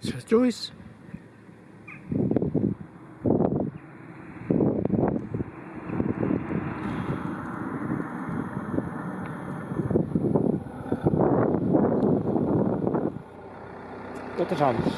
Zegt Joyce. Tot de anders.